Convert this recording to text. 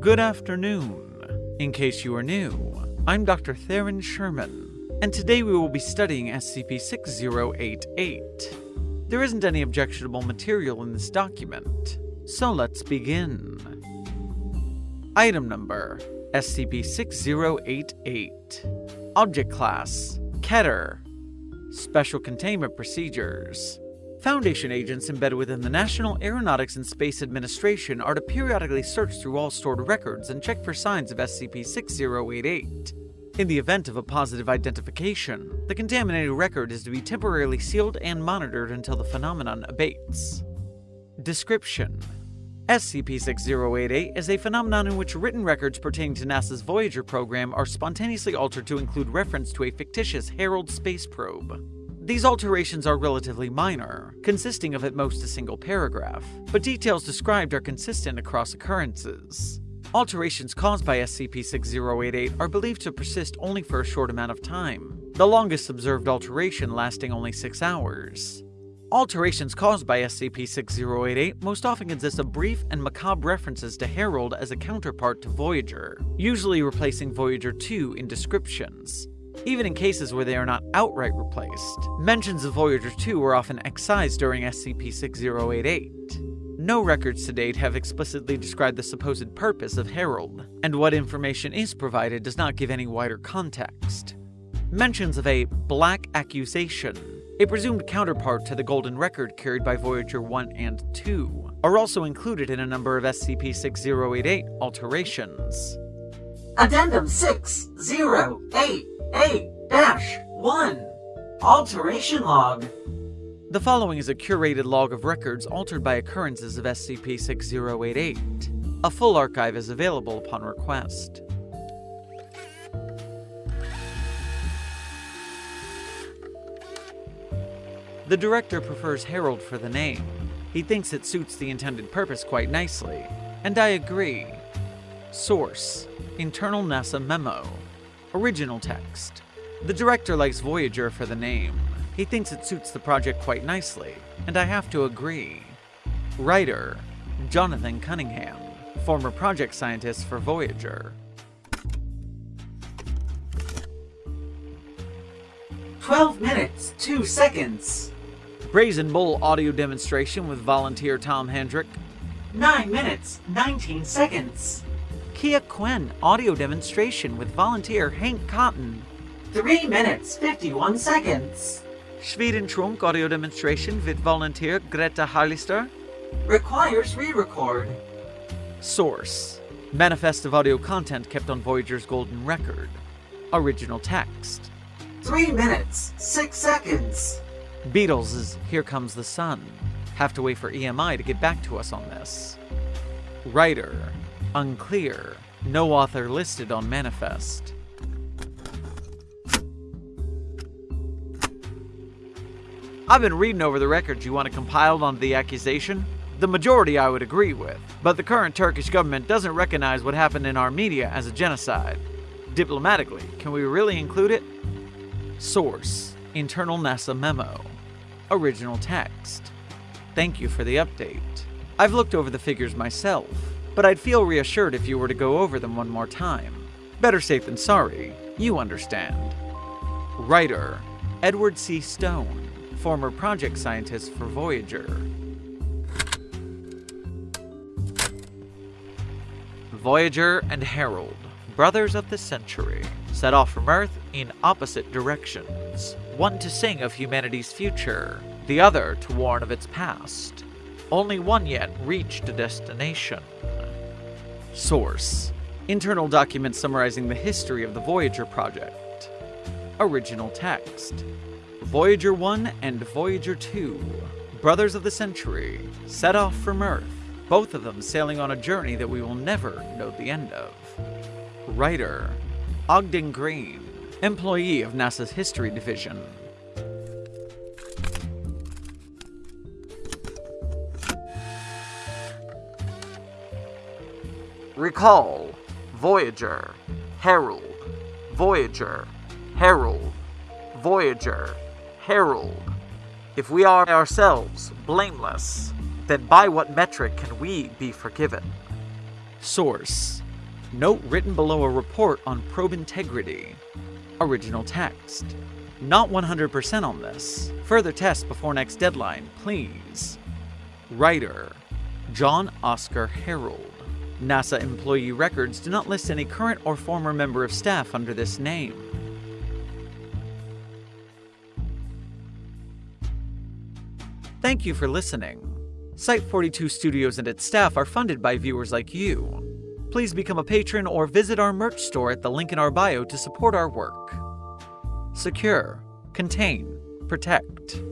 Good afternoon. In case you are new, I'm Dr. Theron Sherman, and today we will be studying SCP-6088. There isn't any objectionable material in this document, so let's begin. Item number SCP-6088 Object Class Keter Special Containment Procedures Foundation agents embedded within the National Aeronautics and Space Administration are to periodically search through all stored records and check for signs of SCP-6088. In the event of a positive identification, the contaminated record is to be temporarily sealed and monitored until the phenomenon abates. Description SCP-6088 is a phenomenon in which written records pertaining to NASA's Voyager program are spontaneously altered to include reference to a fictitious Herald space probe. These alterations are relatively minor, consisting of at most a single paragraph, but details described are consistent across occurrences. Alterations caused by SCP-6088 are believed to persist only for a short amount of time, the longest observed alteration lasting only 6 hours. Alterations caused by SCP-6088 most often consist of brief and macabre references to Herald as a counterpart to Voyager, usually replacing Voyager 2 in descriptions, even in cases where they are not outright replaced. Mentions of Voyager 2 were often excised during SCP-6088. No records to date have explicitly described the supposed purpose of Herald, and what information is provided does not give any wider context. Mentions of a Black Accusation, a presumed counterpart to the Golden Record carried by Voyager 1 and 2, are also included in a number of SCP-6088 alterations. Addendum 6088-1 Alteration Log The following is a curated log of records altered by occurrences of SCP-6088. A full archive is available upon request. The director prefers Herald for the name. He thinks it suits the intended purpose quite nicely, and I agree. Source Internal NASA Memo Original text The director likes Voyager for the name. He thinks it suits the project quite nicely, and I have to agree. Writer Jonathan Cunningham, former project scientist for Voyager. 12 minutes, 2 seconds. Brazen Bull audio demonstration with volunteer Tom Hendrick. 9 minutes, 19 seconds. Kia Quen audio demonstration with volunteer Hank Cotton. 3 minutes, 51 seconds. Schweden Trunk audio demonstration with volunteer Greta Harlister. Requires re-record. Source Manifest of audio content kept on Voyager's Golden Record. Original text 3 minutes, 6 seconds. Beatles' is Here Comes the Sun. Have to wait for EMI to get back to us on this. Writer Unclear. No author listed on Manifest. I've been reading over the records you want to compile onto the accusation. The majority I would agree with, but the current Turkish government doesn't recognize what happened in Armenia as a genocide. Diplomatically, can we really include it? Source Internal NASA Memo Original text Thank you for the update. I've looked over the figures myself, but I'd feel reassured if you were to go over them one more time. Better safe than sorry, you understand. Writer Edward C. Stone, former project scientist for Voyager. Voyager and Herald, brothers of the century, set off from Earth in opposite directions. One to sing of humanity's future, the other to warn of its past. Only one yet reached a destination. Source Internal document summarizing the history of the Voyager project. Original text Voyager 1 and Voyager 2, brothers of the century, set off from Earth, both of them sailing on a journey that we will never know the end of. Writer Ogden Green, employee of NASA's History Division. Recall Voyager, Herald, Voyager, Herald, Voyager, Herald. If we are ourselves blameless, then by what metric can we be forgiven? Source Note written below a report on probe integrity. Original text. Not 100% on this. Further test before next deadline, please. Writer John Oscar Harold. NASA employee records do not list any current or former member of staff under this name. Thank you for listening. Site 42 Studios and its staff are funded by viewers like you. Please become a patron or visit our merch store at the link in our bio to support our work. Secure, contain, protect.